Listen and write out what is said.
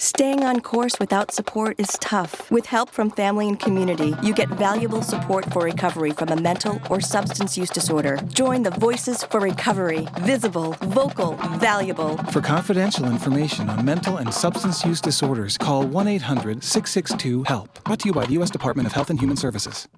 Staying on course without support is tough. With help from family and community, you get valuable support for recovery from a mental or substance use disorder. Join the Voices for Recovery. Visible, vocal, valuable. For confidential information on mental and substance use disorders, call 1 800 662 HELP. Brought to you by the U.S. Department of Health and Human Services.